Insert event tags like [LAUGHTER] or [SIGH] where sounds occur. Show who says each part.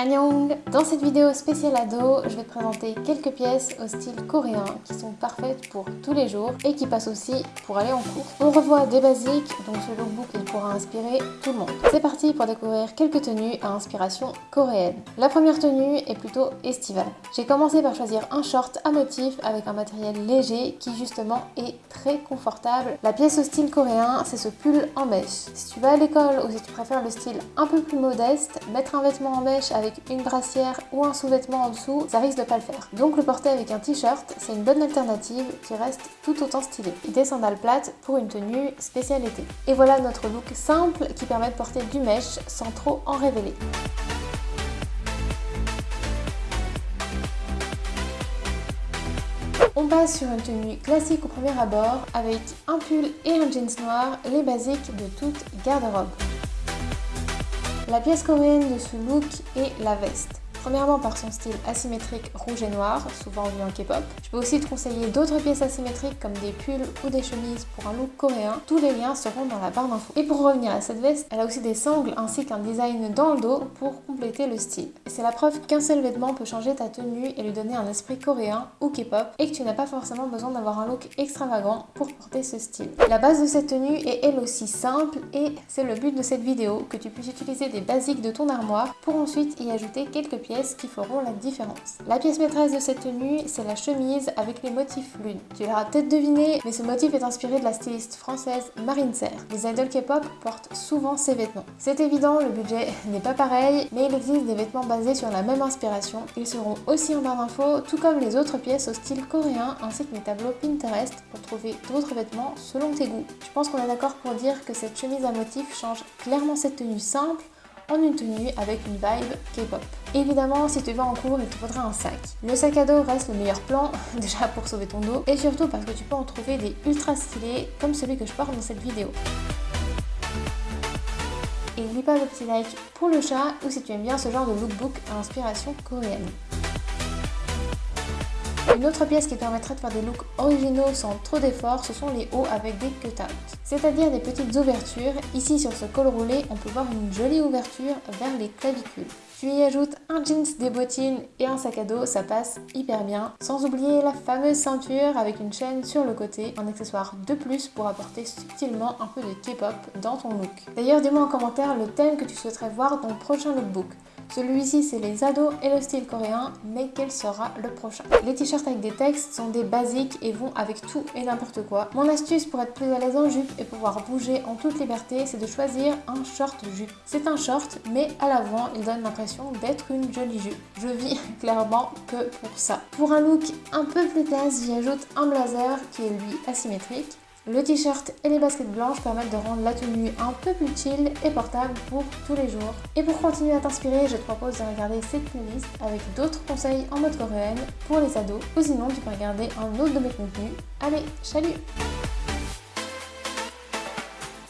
Speaker 1: Dans cette vidéo spéciale ado, je vais te présenter quelques pièces au style coréen qui sont parfaites pour tous les jours et qui passent aussi pour aller en cours. On revoit des basiques, donc ce lookbook il pourra inspirer tout le monde. C'est parti pour découvrir quelques tenues à inspiration coréenne. La première tenue est plutôt estivale. J'ai commencé par choisir un short à motif avec un matériel léger qui justement est très confortable. La pièce au style coréen, c'est ce pull en mèche. Si tu vas à l'école ou si tu préfères le style un peu plus modeste, mettre un vêtement en mèche avec une brassière ou un sous-vêtement en dessous, ça risque de pas le faire. Donc le porter avec un t-shirt, c'est une bonne alternative qui reste tout autant stylée. Des sandales plates pour une tenue spéciale été. Et voilà notre look simple qui permet de porter du mèche sans trop en révéler. On passe sur une tenue classique au premier abord avec un pull et un jeans noir, les basiques de toute garde-robe. La pièce coréenne de ce look est la veste. Premièrement par son style asymétrique rouge et noir, souvent vu en K-pop. Je peux aussi te conseiller d'autres pièces asymétriques comme des pulls ou des chemises pour un look coréen. Tous les liens seront dans la barre d'infos. Et pour revenir à cette veste, elle a aussi des sangles ainsi qu'un design dans le dos pour compléter le style. C'est la preuve qu'un seul vêtement peut changer ta tenue et lui donner un esprit coréen ou K-pop et que tu n'as pas forcément besoin d'avoir un look extravagant pour porter ce style. La base de cette tenue est elle aussi simple et c'est le but de cette vidéo, que tu puisses utiliser des basiques de ton armoire pour ensuite y ajouter quelques pièces qui feront la différence. La pièce maîtresse de cette tenue, c'est la chemise avec les motifs lune. Tu l'auras peut-être deviné, mais ce motif est inspiré de la styliste française Marine Serre. Les idoles K-pop portent souvent ces vêtements. C'est évident, le budget [LAUGHS] n'est pas pareil, mais il existe des vêtements basés sur la même inspiration. Ils seront aussi en barre d'infos, tout comme les autres pièces au style coréen, ainsi que mes tableaux Pinterest pour trouver d'autres vêtements selon tes goûts. Je pense qu'on est d'accord pour dire que cette chemise à motif change clairement cette tenue simple en une tenue avec une vibe K-pop. Évidemment, si tu vas en cours, il te faudra un sac. Le sac à dos reste le meilleur plan, [LAUGHS] déjà pour sauver ton dos, et surtout parce que tu peux en trouver des ultra stylés comme celui que je porte dans cette vidéo. Et n'oublie pas le petit like pour le chat ou si tu aimes bien ce genre de lookbook à inspiration coréenne. Une autre pièce qui permettrait de faire des looks originaux sans trop d'efforts, ce sont les hauts avec des cut-outs, c'est-à-dire des petites ouvertures. Ici sur ce col roulé, on peut voir une jolie ouverture vers les clavicules. Tu y ajoutes un jeans, des bottines et un sac à dos, ça passe hyper bien. Sans oublier la fameuse ceinture avec une chaîne sur le côté, un accessoire de plus pour apporter subtilement un peu de K-pop dans ton look. D'ailleurs, dis-moi en commentaire le thème que tu souhaiterais voir dans le prochain lookbook. Celui-ci c'est les ados et le style coréen, mais quel sera le prochain? Les t-shirts avec des textes sont des basiques et vont avec tout et n'importe quoi. Mon astuce pour être plus à l'aise en jupe et pouvoir bouger en toute liberté, c'est de choisir un short jupe. C'est un short, mais à l'avant, il donne l'impression d'être une jolie jupe. Je vis [LAUGHS] clairement que pour ça. Pour un look un peu plus classe, j'y ajoute un blazer qui est lui asymétrique. Le t-shirt et les baskets blanches permettent de rendre la tenue un peu plus chill et portable pour tous les jours. Et pour continuer à t'inspirer, je te propose de regarder cette playlist avec d'autres conseils en mode coréenne pour les ados. Ou sinon, tu peux regarder un autre de mes contenus. Allez, salut